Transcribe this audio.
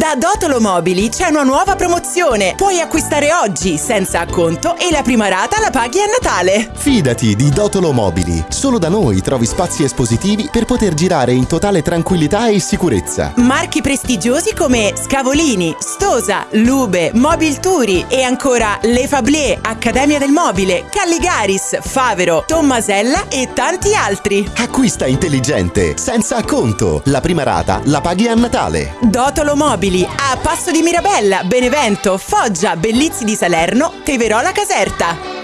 Da Dotolo Mobili c'è una nuova promozione. Puoi acquistare oggi senza acconto e la prima rata la paghi a Natale. Fidati di Dotolo Mobili. Solo da noi trovi spazi espositivi per poter girare in totale tranquillità e sicurezza. Marchi prestigiosi come Scavolini, Stosa, Lube, Mobil Turi e ancora Le Fablier, Accademia del Mobile, Calligaris, Favero, Tommasella e tanti altri. Acquista intelligente, senza acconto. La prima rata la paghi a Natale. Dotolo Mobili a Passo di Mirabella, Benevento, Foggia, Bellizzi di Salerno, Teverola Caserta.